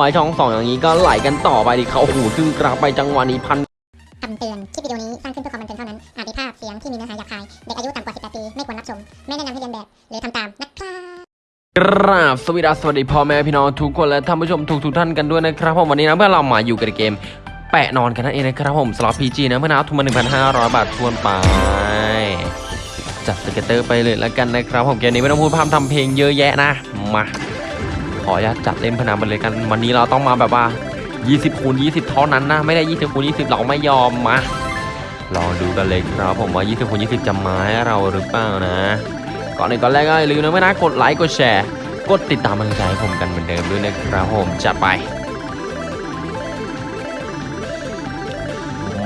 วายช่องสองอย่างนี้ก็ไหลกันต่อไปดิเขาโอ้โหครึ่งกราฟไปจังหวะนี้พันคำเตือน คลิปวิดีโอนี้สร้างขึ้นเพื่อความบันเทิงเท่านั้น อาจมีภาพเสียงที่มีเนื้อหาหยาบคาย เด็กอายุต่ำกว่า 18 ปี ไม่ควรรับชม ไม่แนะนำให้เลียนแบบ หรือทำตาม นะครับกราบสวัสดีสวัสดีพ่อแม่พี่น้องทุกคนและท่านผู้ชมทุกทุกๆท่านกันด้วยนะครับผมวันนี้นะเพื่อนเรามาอยู่กับเกม แปะนอนกันนั่นเองนะครับผมสล็อต PG นะเพื่อนนะทุนมา 1,500 บาทถ้วนไปจัด scatter ไปเลยแล้วกันนะครับผมเกมนี้ไม่ต้องพูดพร่ำทำเพลงเยอะแยะนะมา ขออนุญาตจัดเล่นพนันไปเลยกัน วันนี้เราต้องมาแบบว่า 20คูณ20 เท่านั้นนะ ไม่ได้ 20คูณ20 เราไม่ยอมมาลองดูกันเลยครับผมว่า 20คูณ20 จะมาให้เราหรือเปล่านะ ก่อนอื่นก่อนแรกก็อย่าลืมนะไม่นะกดไลค์กดแชร์กดติดตามกำลังใจให้ผมกันเหมือนเดิมด้วยนะครับผมจัดไป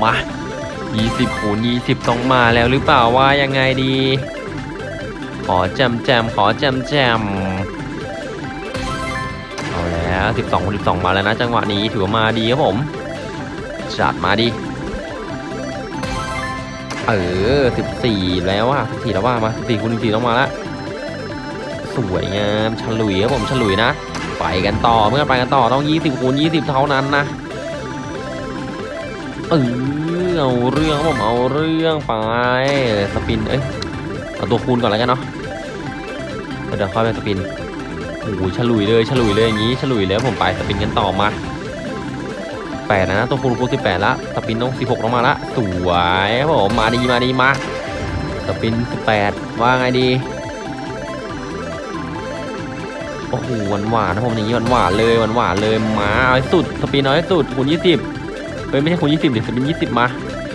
มา 20คูณ20 ต้องมาแล้วหรือเปล่าว่ายังไงดี ขอแจมแจมขอแจมแจม 12คูณ12 มาแล้วนะจังหวะนี้ถือว่ามาดีครับผมจัดมาดิเออ 14 แล้วอะ14 แล้วว่ามา14คูณ14ต้องมาละสวยงามฉลุยครับผมฉลุยนะ ไปกันต่อเมื่อไปกันต่อต้อง 20คูณ20 เท่านั้นนะเออเอาเรื่องครับผมเอาเรื่องไปสปินเอ้ยเอาตัวคูณก่อนแล้วกันเนาะเดี๋ยวค่อยไปสปิน โอ้โหฉลุยเลยฉลุยเลยอย่างนี้ฉลุยเลยครับผมไปสปินกันต่อมาแปดนะตัวคูณคูณสิบแปดละสปินต้องสิบหกลงมาละสวยครับผมมาดีมาดีมาสปินสิบแปดว่าไงดีโอ้โหหวานหวานนะผมอย่างนี้หวานหวานเลยหวานหวานเลยมาเอาให้สุดสปินเอาให้สุดคูณยี่สิบเฮ้ยไม่ใช่คูณยี่สิบเดี๋ยวสปินยี่สิบมา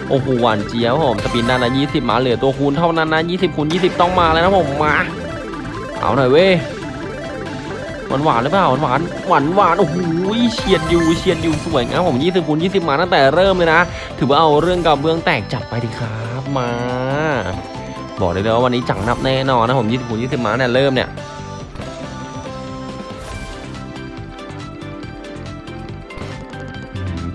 โอ้โหหวานเจี๊ยบครับผมสปินด้านละยี่สิบมาเหลือตัวคูณเท่านั้นนะยี่สิบคูณยี่สิบต้องมาแล้วนะผมมาเอาหน่อยเว้ย หวานหวานหรือเปล่าหวานหวานหวานหวานโอ้โหเฉียดอยู่เฉียดอยู่สวยงามผมยี่สิบคูณยี่สิบมาตั้งแต่เริ่มเลยนะ ถือว่าเอาเรื่องกับเบื้องแตกจับไปดิครับมา บอกเลยเลยว่าวันนี้จังนับแน่นอนนะผมยี่สิบคูณยี่สิบมาเนี่ยเริ่มเนี่ย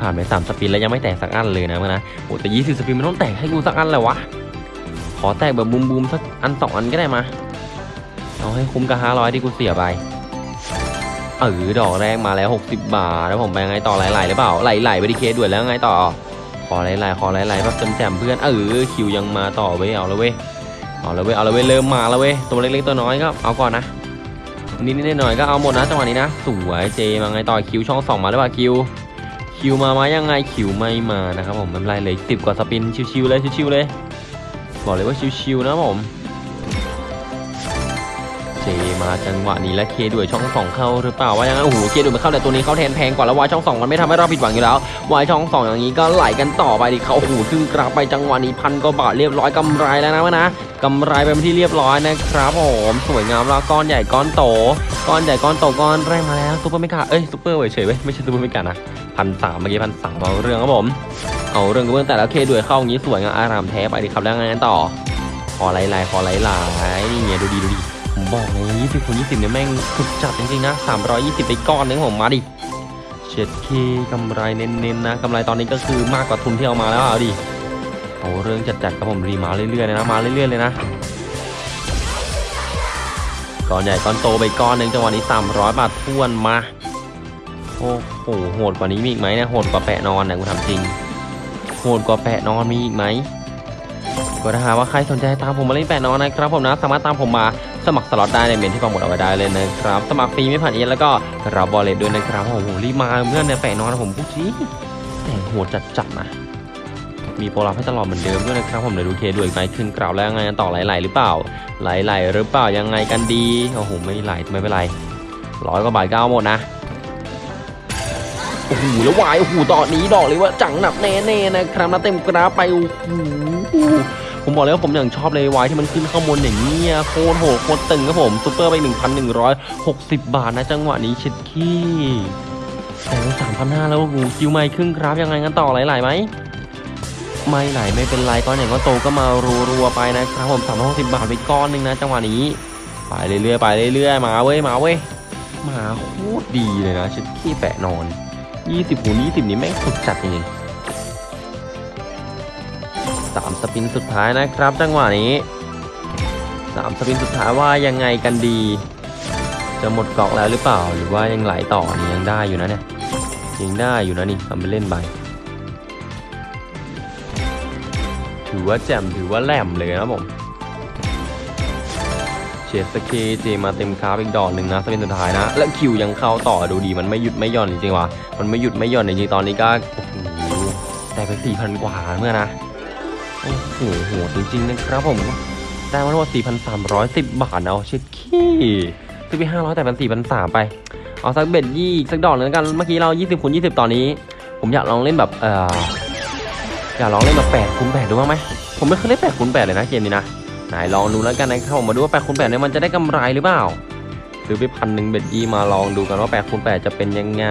ผ่านไปสามสปินแล้วยังไม่แตกสักอันเลยนะมันนะโอ้แต่ยี่สิบสปินมันต้องแตกให้กูสักอันเลยวะ ขอแตกแบบบูมบูมสักอันสองอันก็ได้มา เอาให้คุ้มกับห้าร้อยที่กูเสียไป เออดอกแรกมาแล้ว 60 บาท แล้วผมไปยังไงต่อไหลๆหรือเปล่าไหลๆไปดีเคด่วนแล้วไงต่อ ขอไหลๆขอไหลๆแบบแจมๆเพื่อนเออคิวยังมาต่อเว้ยเอาล้วเว้ยเอาล้วเว้ยเอาล้วเว้ยเริ่มมาแล้วเว้ยตัวเล็กๆตัวน้อยก็เอาก่อนนะนิดๆหน่อยๆก็เอาหมดนะจังหวะนี้นะสวยเจมาไงต่อคิวช่องสองมาหรือเปล่าคิว คิวมาไหมยังไงคิวไม่มานะครับผมไม่เป็นไรเลยสิบกว่าสปินชิวๆเลยชิวๆเลย บอกเลยว่าชิวๆนะผม มาจังหวะนี้และเคด้วยช่องสองเข้าหรือเปล่าว่ายังไงโอ้โหเคด้วยมาเข้าแต่ตัวนี้เข้าแทนแพงกว่าแล้ววายช่องสองมันไม่ทำให้เราผิดหวังอยู่แล้ววายช่องสองอย่างนี้ก็ไหลกันต่อไปดิเขาโอ้โหครึ่งกราบไปจังหวะนี้พันกว่าบาทเรียบร้อยกำไรแล้วนะวะนะกำไรไปเป็นที่เรียบร้อยนะครับผมสวยงามแล้วก้อนใหญ่ก้อนโต ก้อนใหญ่ก้อนโตก้อนแรกมาแล้วซุปเปอร์ไม่กาเอ้ยซุปเปอร์เฉยเว้ยไม่ใช่ซุปเปอร์ไม่กานะพันสามเมื่อกี้พันสามเอาเรื่องครับผมเอาเรื่องกับเรื่องแต่ละเคด้วยเข้าอย่างนี้สวยงามอารามแท้ไปดิครับแล้วงกันต่อขอไล่ๆขอไล่ๆนี่ไงดูดีดูดี บอกเลย20คูณ20เนี่ยแม่งสุดจัดจริงๆนะ320ไปก้อนนึงผมมาดิเช็ดเคกำไรเน้นๆนะกำไรตอนนี้ก็คือมากกว่าทุนที่เอามาแล้วเอาดิเอาเรื่องจัดๆกับผมรีมาเรื่อยๆเลยนะมาเรื่อยๆเลยนะก้อนใหญ่ก้อนโตไปก้อนหนึ่งจังหวะนี้300บาททวนมาโอ้โหโหดกว่านี้มีอีกไหมเนี่ยโหดกว่าแปะนอนเนี่ยกูทำจริงโหดกว่าแปะนอนมีอีกไหมก็ถ้าหากว่าใครสนใจตามผมมาเล่นแปะนอนนะครับผมนะสามารถตามผมมา สมัครสล็อตได้ในเมนที่ปังหมดเอาไว้ได้เลยนะครับ สมัครฟรีไม่ผ่านเอ็นแล้วก็รับบอลเลตด้วยนะครับโอ้โหรีมาเพื่อนเนี่ยแปะนอนผมพูดชี้แต่โหดจัดๆนะมีโปรลับให้ตลอดเหมือนเดิมด้วยนะครับผมเดี๋ยวดูเคด้วยอีกไหมขึ้นกล่าวแล้วยังไงต่อไหลๆหรือเปล่า ไหลๆหรือเปล่ายังไงกันดีโอ้โหไม่ไหลไม่เป็นไรร้อยกว่าบาทก็เอาหมดนะโอ้โหแล้ววายโอ้โหตอนนี้ดอกเลยว่าจังหนักแน่ๆนะครับนะเต็มกราไปโอ้โห ผมบอกเลยว่าผมอย่างชอบเลยวายที่มันขึ้นข้างบนอย่างนี้ยโคตรโหดโคตรตึงครับผมซูเปอร์ไป 1,160 บาทนะจังหวะนี้ชิดขี้แต่สามพันห้าแล้วคิวไม่ครึ่งครับยังไงกันต่อไหลๆไหมไม่ไหลไม่เป็นไรก้อนอย่างก็โตก็มารัวๆไปนะครับผม360บาทไปก้อนหนึ่งนะจังหวะนี้ไปเรื่อยๆไปเรื่อยๆมาเว้ยมาเว้ยมาโคตรดีเลยนะชิดขี้แปะนอน20หู20นี่แม่งสุดจัดจริง ๆสามสปินสุดท้ายนะครับ จังหวะนี้สามสปินสุดท้ายว่ายังไงกันดี จะหมดเกาะแล้วหรือเปล่า หรือว่ายังไหลต่อนี่ยังได้อยู่นะเนี่ยยังได้อยู่นะนี่ทำไปเล่นไปถือว่าแจ่มถือว่าแหลมเลยนะผมเชสสเคเจมาเต็มคาร์บอีกดอกหนึ่งนะสเป็นสุดท้ายนะ และคิวยังเข้าต่อดูดีมันไม่หยุดไม่หย่อนจริงๆว่ะมันไม่หยุดไม่หย่อนจริงๆตอนนี้ก็แต่ไปสี่พันกว่าเมื่อนะ โอ้โหโหจริงๆนะครับผมได้มาทั้งหมด4,310 บาทเอาเช็ดขี้ซื้อไป500แต่เป็น4,300ไป เอาสัก bet ยี่สักดอกหนึงแล้วกัน เมื่อกี้เรา 20คูณ20 ตอนนี้ ผมอยากลองเล่นแบบเอ่ออยากลองเล่นแบบ8คูณ8ดูบ้างไหมผมไม่เคยเล่น8คูณ8เลยนะเกมนี้นะไหนลองดูแล้วกันนะครับผมมาดูว่า8คูณ8เนี่ยมันจะได้กำไรหรือเปล่าซื้อไปพันหนึ่ง bet ยี่มาลองดูกันว่า8คูณ8จะเป็นยังไง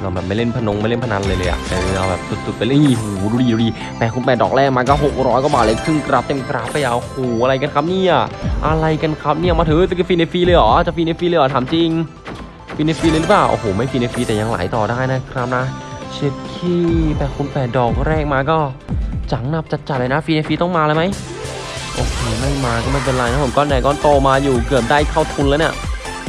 เราแบบไม่เล่นพนันไม่เล่นพนันเลยเลยอะเออเราแบบสุดๆไปเลยอีหูดูดีดูดีแปดคูณแปดดอกแรกมาก็หกร้อยกว่าบาทเลยครึ่งกราฟเต็มกราฟไปเอาโหอะไรกันครับเนี่ยอะไรกันครับเนี่ยมาถือจะฟรีในฟรีเลยเหรอจะฟรีในฟรีเลยเหรอถามจริงฟรีในฟรีเลยหรือเปล่าโอ้โหไม่ฟรีในฟรีแต่ยังไหลต่อได้นะครับนะเช็ดเข้แปดคูณแปดดอกแรกมาก็จังหนับจัดๆเลยนะฟรีในฟรีต้องมาเลยไหมโอเคไม่มาก็ไม่เป็นไรนะผมก้อนใหญ่ก้อนโตมาอยู่เกือบได้เท่าทุนแล้วเนี่ย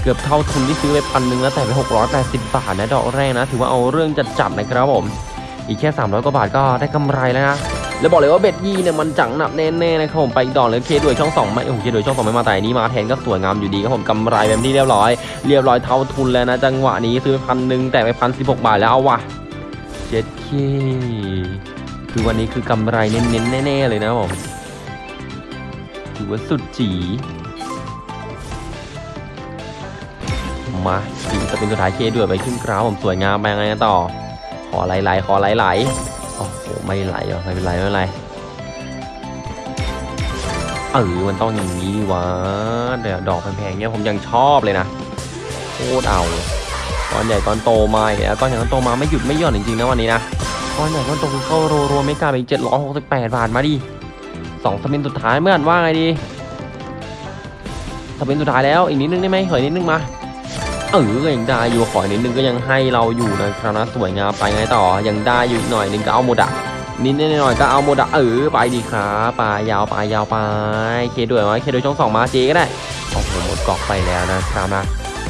เกือบเท่าทุนที่ซื้อไปพันหนึ่งแล้วแต่ไป 680 บาทนะดอกแรกนะ ถือว่าเอาเรื่องจัดจัดนะครับผม อีกแค่ 300 กว่าบาทก็ได้กำไรแล้วนะ แล้วบอกเลยว่าเบ็ดยี่เนี่ยมันจังหนับแน่ๆนะครับผมไปอีกดอกเลยเคด้วยช่อง2ไม่โอ้โหเคด้วยช่อง2ไม่มาแต่นี้มาแทนก็สวยงามอยู่ดีครับผมกำไรแบบที่เรียบร้อย เรียบร้อยเท่าทุนแล้วนะ จังหวะนี้ซื้อไปพันหนึ่งแต่ไปพันสิบหกบาทแล้วเอาว่ะเจ็ดเคคือวันนี้คือกำไรเน้นๆแน่ๆเลยนะผมถือว่าสุดจี มาดีจะเป็นสุดท้ายเคด้วยไปขึ้นกราวผมสวยงามไปยังไงกันต่อ ขอไหลๆขอไหลๆโอ้โหไม่ไหลเหรอไม่เป็นไรไม่เป็นไรเออมันต้องอย่างนี้วะเดี๋ยวดอกแพงๆเนี้ยผมยังชอบเลยนะโคตรเอาก้อนใหญ่ก้อนโตมาอีกแล้วก้อนใหญ่ก้อนโตมาไม่หยุดไม่หย่อนจริงๆนะวันนี้นะก้อนใหญ่ก้อนโตคือเข้ารัวๆไม่กล้าไปเจ็ดร้อยหกสิบแปดบาทมาดิสองสปินสุดท้ายเมื่อกันว่าไงดีสปินสุดท้ายแล้วอีกนิดนึงได้ไหมขออีกนิดนึงมา เออก็ยังได้อยู่ขออนิดนึงก็ยังให้เราอยู่นะครับนะสวยงามไปไงต่อยังได้อยู่อีกหน่อยนึงก็เอาหมดะนิดนิดหน่อยก็เอาหมดะเออไปดีครับไปยาวไปยาวไปเคด้วยไหมเคด้วยช่องสองมาเจก็ได้โอ้โหหมดกอกไปแล้วนะครับนะ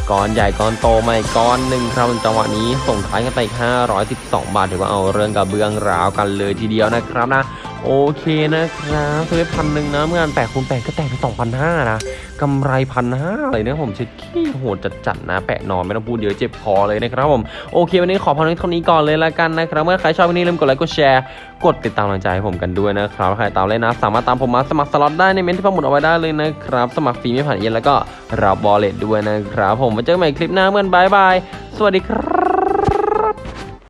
ก้อนใหญ่ก้อนโตไม่ก้อนหนึ่งครับจังหวะนี้ส่งท้ายกันไปอีก512 บาทถือว่าเอาเรื่องกับเบื้องราวกันเลยทีเดียวนะครับนะ โอเคนะครับซื้อพันหนึ่งนะเมื่อกันแปดคูณแปดก็แตกไปสองพันห้านะกำไรพันห้าเลยนะผมเช็ดเข้โหดจัดๆนะ แปะนอนไม่ต้องพูดเยอะเจ็บคอเลยนะครับผมโอเค วันนี้ขอพอเท่านี้ก่อนเลยละกันนะครับเมื่อใครชอบวันนี้ลืมกดไลค์กดแชร์กดติดตามกำลังใจให้ผมกันด้วยนะครับใครตามเล่นะ สามารถตามผมมาสมัครสล็อตได้ในเมนต์ที่ผมหมุดเอาไว้ได้เลยนะครับ สมัครฟรีไม่ผ่านเอเย่นต์แล้วก็รับ wallet ด้วยนะครับผมมาเจอกันใหม่คลิปหน้าเพื่อน bye bye สวัสดีครับ